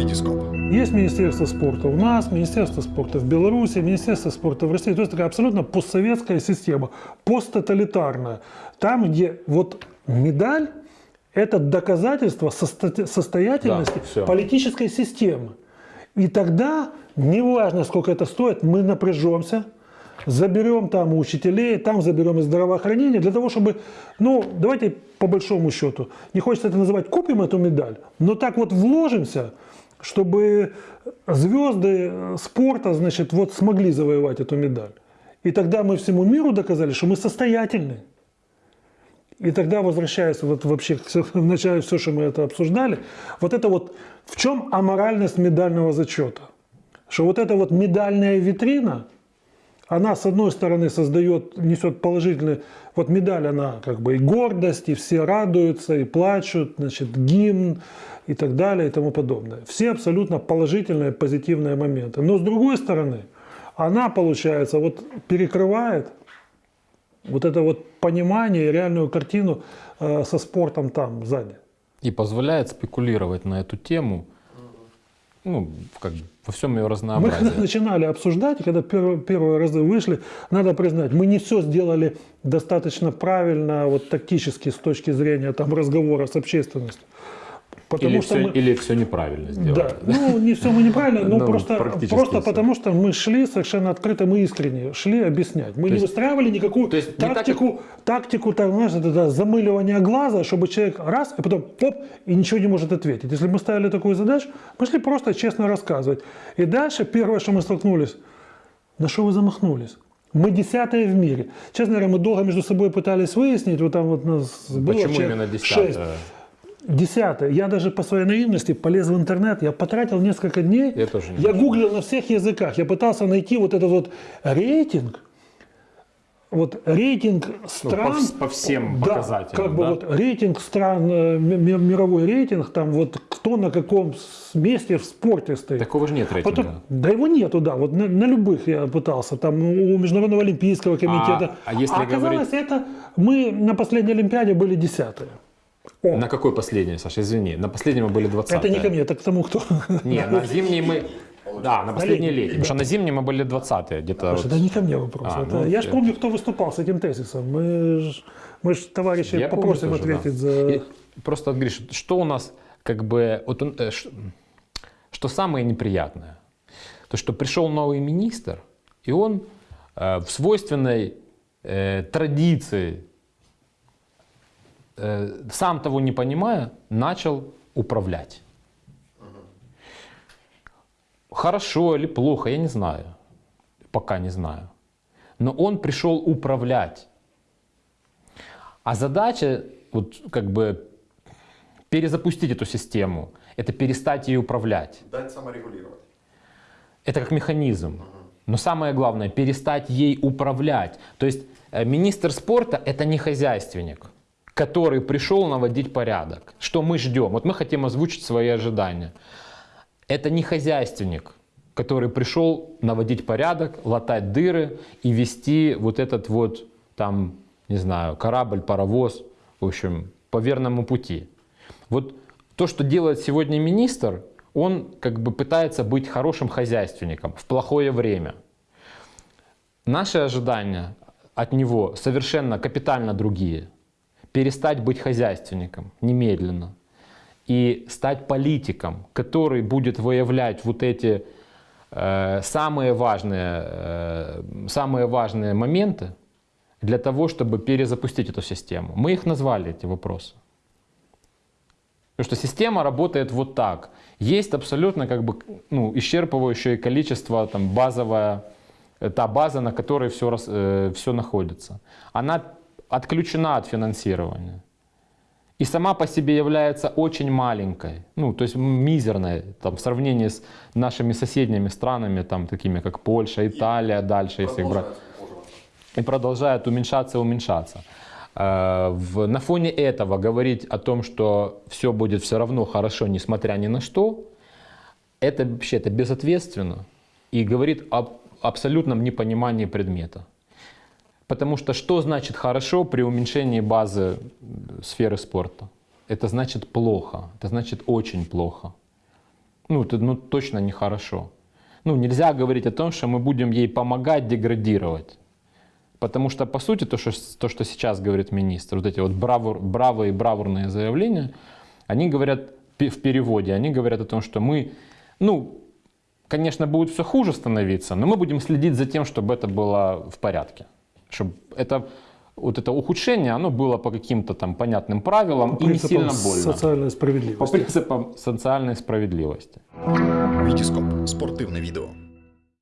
Витископ. Есть Министерство спорта у нас, Министерство спорта в Беларуси, Министерство спорта в России. То есть такая абсолютно постсоветская система, посттоталитарная. Там, где вот медаль – это доказательство состо- состоятельности Да, политической системы. И тогда, неважно, сколько это стоит, мы напряжемся, заберем там у учителей, там заберем из здравоохранения, для того, чтобы, ну, давайте по большому счету, не хочется это называть, купим эту медаль, но так вот вложимся, чтобы звезды спорта, значит, вот смогли завоевать эту медаль. И тогда мы всему миру доказали, что мы состоятельны. И тогда возвращаясь вот вообще к начале все, что мы это обсуждали, вот это вот в чем аморальность медального зачета? Что вот эта вот медальная витрина, она с одной стороны создает, несет положительный, вот медаль, она как бы и гордость, и все радуются, и плачут, значит, гимн и так далее и тому подобное. Все абсолютно положительные, позитивные моменты. Но с другой стороны, она, получается, вот перекрывает вот это вот понимание и реальную картину э, со спортом там сзади. И позволяет спекулировать на эту тему, ну, как бы во всем ее Мы разнообразии. когда начинали обсуждать, и когда первые, первые разы вышли, надо признать, мы не все сделали достаточно правильно, вот тактически с точки зрения там разговора с общественностью. Потому Или что все, мы- или все неправильно сделали. Да, ну не все мы неправильно, но Ну, просто, просто всё. потому что мы шли совершенно открыто, мы искренне шли объяснять. Мы не есть- выстраивали никакую то есть не так, тактику, тактику так, знаешь, это, да, замыливания глаза, чтобы человек раз, и потом оп, и ничего не может ответить. Если мы ставили такую задачу, мы шли просто честно рассказывать. И дальше первое, что мы столкнулись, на что вы замахнулись? Мы десятые в мире. Честно говоря, мы долго между собой пытались выяснить, вот там вот нас было Почему именно шесть. Десятое? Я даже по своей наивности полез в интернет, я потратил несколько дней. Я тоже не Я гуглил на всех языках, я пытался найти вот этот вот рейтинг, вот рейтинг стран. Ну, по по всем Да, показателям, как бы да? вот рейтинг стран, э, ми- ми- мировой рейтинг, там вот кто на каком месте в спорте стоит. Такого же нет рейтинга. Потом, да его нету, да, вот на, на любых я пытался, там у Международного олимпийского комитета. а если оказалось, это мы на последней Олимпиаде были десятые. О, На какой последний, Саша, извини. На последнем мы были 20 это не ко мне, это к тому, кто... Не, на зимней мы... Да, на последней летней, летней. Потому что на зимней мы были 20 где-то. Вот. да не ко мне вопрос. А, Это- ну, я же я- помню, кто выступал с этим тезисом. Мы ж, мы ж товарищей Я помню попросим тоже, да. ответить за... И Просто, говоришь, что у нас как бы... Вот, он, э, ш- что самое неприятное? То, что пришел новый министр, и он э, в свойственной э, традиции, сам того не понимая, начал управлять. Хорошо или плохо, я не знаю. Пока не знаю. Но он пришел управлять. А задача, вот как бы перезапустить эту систему, это перестать ей управлять. Дать саморегулировать. Это как механизм. Но самое главное, перестать ей управлять. То есть э, министр спорта это не хозяйственник, который пришел наводить порядок. Что мы ждем? Вот мы хотим озвучить свои ожидания. Это не хозяйственник, который пришел наводить порядок, латать дыры и вести вот этот вот там, не знаю, корабль, паровоз, в общем, по верному пути. Вот то, что делает сегодня министр, он как бы пытается быть хорошим хозяйственником в плохое время. Наши ожидания от него совершенно капитально другие. Перестать быть хозяйственником немедленно и стать политиком, который будет выявлять вот эти э, самые, важные, э, самые важные моменты для того, чтобы перезапустить эту систему. Мы их назвали, эти вопросы. Потому что система работает вот так. Есть абсолютно как бы, ну, исчерпывающее количество, там, базовая, э, та база, на которой все, все находится. Она отключена от финансирования. И сама по себе является очень маленькой, ну, то есть мизерной там, в сравнении с нашими соседними странами, там, такими как Польша, Италия, дальше, если брать и продолжает уменьшаться и уменьшаться. Э, в- На фоне этого говорить о том, что все будет все равно хорошо, несмотря ни на что, это вообще это безответственно и говорит об абсолютном непонимании предмета. Потому что что значит хорошо при уменьшении базы э, сферы спорта? Это значит плохо, это значит очень плохо. ну, это ну, точно нехорошо. Ну, нельзя говорить о том, что мы будем ей помогать деградировать. Потому что, по сути, то, что, то, что сейчас говорит министр, вот эти вот бравур, бравые и бравурные заявления, они говорят в переводе, они говорят о том, что мы, ну, конечно, будет все хуже становиться, но мы будем следить за тем, чтобы это было в порядке Чтобы это, вот это ухудшение, оно было по каким-то там понятным правилам По и не принципам сильно больно. социальной По справедливости. принципам социальной справедливости. Вітіскоп спортивне відео.